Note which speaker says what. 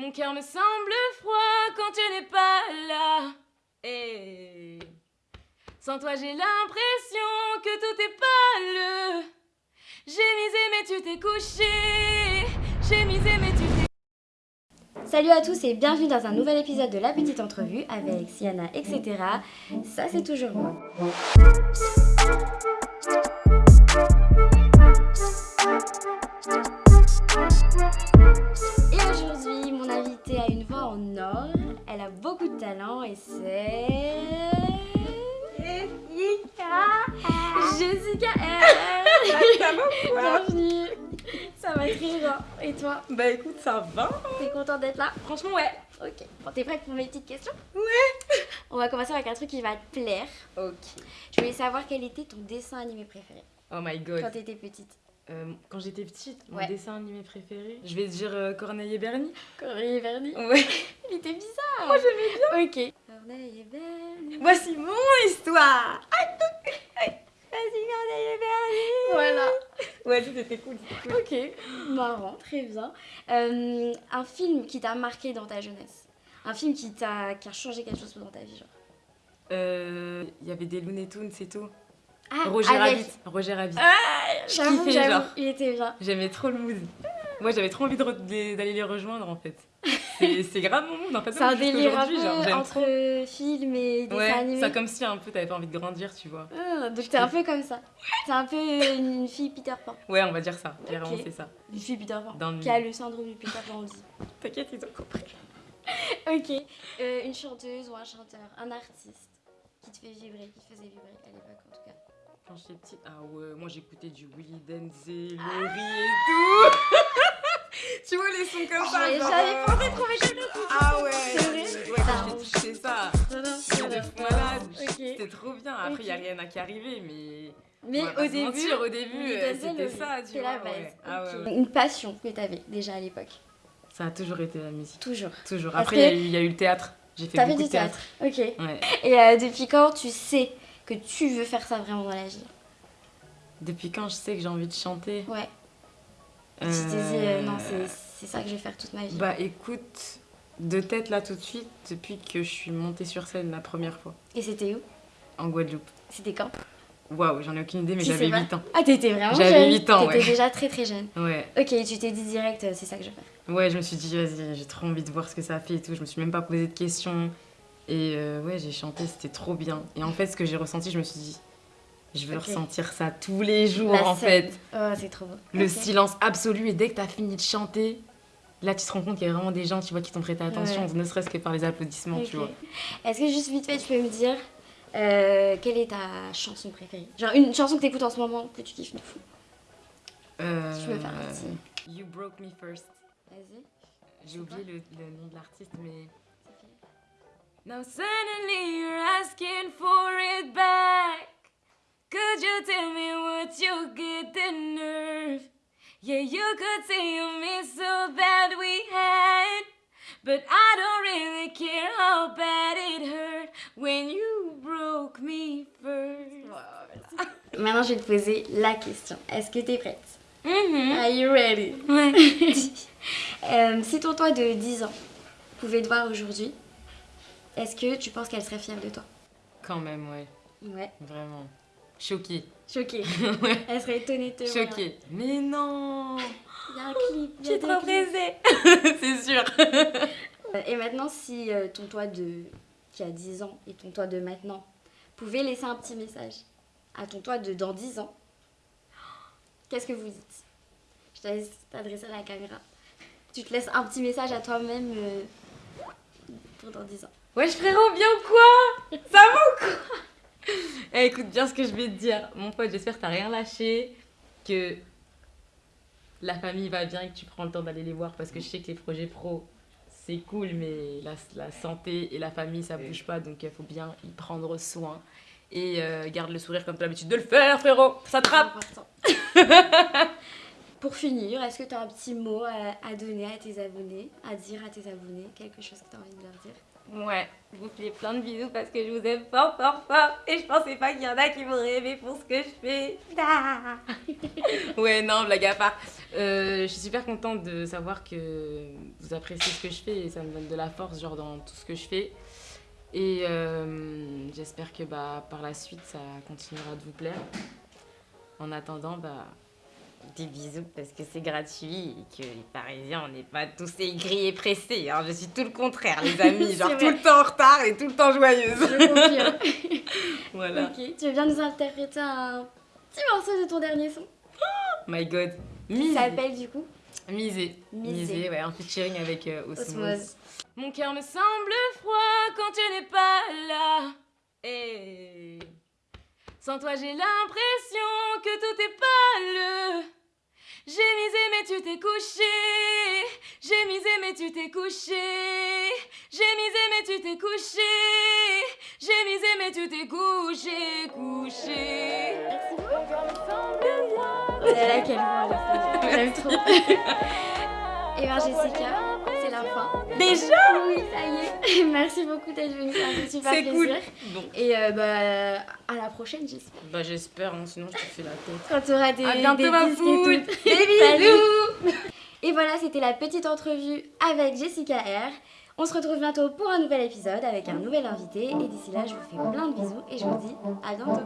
Speaker 1: Mon cœur me semble froid quand tu n'es pas là. Et sans toi, j'ai l'impression que tout est pâle. J'ai misé, mais tu t'es couché. J'ai misé, mais tu t'es.
Speaker 2: Salut à tous et bienvenue dans un nouvel épisode de La Petite Entrevue avec Siana, etc. Ça, c'est toujours moi.
Speaker 3: Ça va ou quoi
Speaker 2: Bienvenue Ça va très bien. Et toi
Speaker 3: Bah écoute, ça va.
Speaker 2: T'es contente d'être là
Speaker 1: Franchement, ouais.
Speaker 2: Ok. Bon, t'es prête pour mes petites questions
Speaker 3: Ouais.
Speaker 2: On va commencer avec un truc qui va te plaire.
Speaker 1: Ok.
Speaker 2: Je voulais savoir quel était ton dessin animé préféré
Speaker 1: Oh my god.
Speaker 2: quand t'étais petite.
Speaker 1: Euh, quand j'étais petite, mon
Speaker 2: Ouais.
Speaker 1: dessin animé préféré, je vais dire euh, Corneille et Bernie.
Speaker 2: Corneille et Bernie
Speaker 1: Ouais.
Speaker 2: Il était bizarre Moi j'aimais bien Ok. Corneille et Bernie
Speaker 3: Voici mon histoire.
Speaker 2: Voilà
Speaker 3: Ouais, c'était cool. cool.
Speaker 2: Ok, marrant, très bien. Euh, un film qui t'a marqué dans ta jeunesse? Un film qui, t'a, qui a changé quelque chose dans ta vie genre?
Speaker 1: Euh, Il y avait des Looney Tunes et tout.
Speaker 2: Ah,
Speaker 1: Roger
Speaker 2: avec-
Speaker 1: Rabbit. Roger Rabbit.
Speaker 2: J'avoue,
Speaker 1: kiffais,
Speaker 2: j'avoue, il était bien.
Speaker 1: J'aimais trop le mood. Moi, j'avais trop envie d'aller les rejoindre en fait. C'est c'est grave mon mood en fait.
Speaker 2: C'est un délire un peu entre
Speaker 1: trop.
Speaker 2: film et dessin
Speaker 1: Ouais,
Speaker 2: animé.
Speaker 1: ça comme si un peu t'avais pas envie de grandir, tu vois.
Speaker 2: Ah, donc t'es un peu comme ça. T'es un peu une fille Peter Pan.
Speaker 1: Ouais, on va dire ça. Clairement,
Speaker 2: Ok.
Speaker 1: c'est ça.
Speaker 2: Une fille Peter Pan.
Speaker 1: Dans
Speaker 2: Qui a le syndrome du Peter Pan, dit.
Speaker 1: T'inquiète, ils ont compris.
Speaker 2: Ok. Euh, une chanteuse ou un chanteur, un artiste qui te fait vibrer, qui te faisait vibrer à l'époque en tout cas.
Speaker 1: Quand j'étais petite, ah ouais, moi j'écoutais du Willy Denzel, Laurie et tout. tu vois les sons comme ça.
Speaker 2: J'avais jamais
Speaker 1: euh,
Speaker 2: pensé trouver quelque chose.
Speaker 3: Ah ouais.
Speaker 2: C'est vrai
Speaker 1: Ouais, quand j'étais petite, c'était ça. C'était de fou malade. C'était trop bien. Après, il
Speaker 2: Ok.
Speaker 1: y a rien à qui arriver, mais.
Speaker 2: Mais au début,
Speaker 1: mentir, au début, euh, c'était ça, tu vois.
Speaker 2: la base.
Speaker 1: Ah.
Speaker 2: Une passion que t'avais déjà à l'époque.
Speaker 1: Ça a toujours été la musique.
Speaker 2: Toujours.
Speaker 1: Toujours. Après, il y a eu- le théâtre. J'ai fait beaucoup
Speaker 2: du
Speaker 1: de théâtre.
Speaker 2: Ok. Et euh, depuis quand tu sais que tu veux faire ça vraiment dans la vie?
Speaker 1: Depuis quand je sais que j'ai envie de chanter?
Speaker 2: Ouais. Tu t'es dit, euh, non, c'est ça que je vais faire toute ma vie.
Speaker 1: Bah écoute, de tête là tout de suite, depuis que je suis montée sur scène la première fois,
Speaker 2: Et c'était où?
Speaker 1: En Guadeloupe.
Speaker 2: C'était quand?
Speaker 1: Waouh, j'en ai aucune idée, mais j'avais
Speaker 2: sais pas
Speaker 1: 8 ans.
Speaker 2: Ah, t'étais vraiment
Speaker 1: J'avais
Speaker 2: jeune.
Speaker 1: 8 ans,
Speaker 2: T'étais
Speaker 1: ouais.
Speaker 2: déjà très très jeune.
Speaker 1: Ouais,
Speaker 2: Ok, tu t'es dit direct, euh, c'est ça que je vais faire.
Speaker 1: ouais, je me suis dit, vas-y, j'ai trop envie de voir ce que ça fait et tout. Je me suis même pas posé de questions. Et euh, ouais, j'ai chanté, c'était trop bien. Et en fait, ce que j'ai ressenti, je me suis dit, je veux ressentir ça tous les jours
Speaker 2: La
Speaker 1: en
Speaker 2: scène.
Speaker 1: fait.
Speaker 2: Oh, c'est trop beau.
Speaker 1: Le silence absolu. Et dès que t'as fini de chanter, là tu te rends compte qu'il y a vraiment des gens, tu vois, qui t'ont prêté attention, ne serait-ce que par les applaudissements, tu vois.
Speaker 2: Est-ce que juste vite fait, tu peux me dire euh, quelle est ta chanson préférée? Genre une chanson que t'écoutes en ce moment que tu kiffes de fou.
Speaker 1: Euh,
Speaker 2: Si tu veux faire partie.
Speaker 1: You Broke Me First.
Speaker 2: Vas-y.
Speaker 1: J'ai oublié le, le nom de l'artiste, mais. Now suddenly you're asking for it back. Could you tell me what you get the nerve? Yeah, you could say you miss so bad we had. But I don't really care how bad it hurt when you broke me first.
Speaker 2: Maintenant, je vais te poser la question. Est-ce que t'es prête?
Speaker 1: Mhm.
Speaker 2: Are you ready?
Speaker 1: Ouais.
Speaker 2: Euh, Si ton toi de 10 ans pouvait te voir aujourd'hui, est-ce que tu penses qu'elle serait fière de toi?
Speaker 1: Quand même, ouais.
Speaker 2: Ouais.
Speaker 1: Vraiment. Choquée.
Speaker 2: Choquée.
Speaker 1: Ouais.
Speaker 2: Elle serait étonnée de te voir.
Speaker 1: Choquée. Mais non
Speaker 2: Il y a un clip.
Speaker 1: J'ai trop pressée C'est sûr
Speaker 2: Euh, Et maintenant, si euh, ton toi de qui a 10 ans et ton toi de maintenant pouvaient laisser un petit message à ton toi de dans 10 ans, qu'est-ce que vous dites? Je te laisse t'adresser à la caméra. Tu te laisses un petit message à toi-même euh, pour dans 10 ans.
Speaker 1: Wesh frérot, bien quoi? Ça va ou quoi? Eh, Écoute bien ce que je vais te dire. Mon pote, j'espère que t'as rien lâché, que la famille va bien et que tu prends le temps d'aller les voir parce que je sais que les projets pro, c'est cool, mais la, la santé et la famille, ça bouge pas, donc il faut bien y prendre soin. Et euh, garde le sourire comme t'as l'habitude de le faire, frérot Ça trappe
Speaker 2: pour finir, est-ce que tu as un petit mot à, à donner à tes abonnés, à dire à tes abonnés, quelque chose que tu as envie de leur dire?
Speaker 1: Ouais, je vous fais plein de bisous parce que je vous aime fort, fort, fort. Et je pensais pas qu'il y en a qui m'auraient aimé pour ce que je fais. Ah. ouais, non, blague à part. Euh, je suis super contente de savoir que vous appréciez ce que je fais et ça me donne de la force, genre, dans tout ce que je fais. Et euh, j'espère que bah, par la suite, ça continuera de vous plaire. En attendant, bah, des bisous parce que c'est gratuit et que les Parisiens, on n'est pas tous aigris et pressés. Hein. Je suis tout le contraire, les amis. Genre tout le temps en retard et tout le temps joyeuse.
Speaker 2: Je
Speaker 1: voilà.
Speaker 2: ok, tu veux bien nous interpréter un petit morceau de ton dernier son
Speaker 1: My God. Misé.
Speaker 2: s'appelle du coup?
Speaker 1: Misé.
Speaker 2: Misé.
Speaker 1: Misé, ouais, en featuring avec euh, Osmose.
Speaker 2: Osmose.
Speaker 1: Mon cœur me semble froid quand tu n'es pas là. Et sans toi, j'ai l'impression que tout est pâle. J'ai misé, mais tu t'es couché. J'ai misé, mais tu t'es couché. J'ai misé, mais tu t'es couché. J'ai misé, mais tu t'es couché, couché. Mon cœur me semble froid.
Speaker 2: Oh là là, quelle voix J'aime trop. Et bien Jessica, c'est
Speaker 1: Déjà
Speaker 2: Oui, ça y est. Merci beaucoup d'être venu, c'est un super
Speaker 1: plaisir. Cool. Bon.
Speaker 2: Et euh, bah, à la prochaine, j'espère.
Speaker 1: Bah, j'espère, hein, sinon je te fais la tête.
Speaker 2: Quand tu auras des,
Speaker 1: à
Speaker 2: des
Speaker 1: ma. Des bisous
Speaker 2: Et voilà, c'était la petite entrevue avec Jessica R. On se retrouve bientôt pour un nouvel épisode avec un nouvel invité. Et d'ici là, je vous fais plein de bisous et je vous dis à bientôt.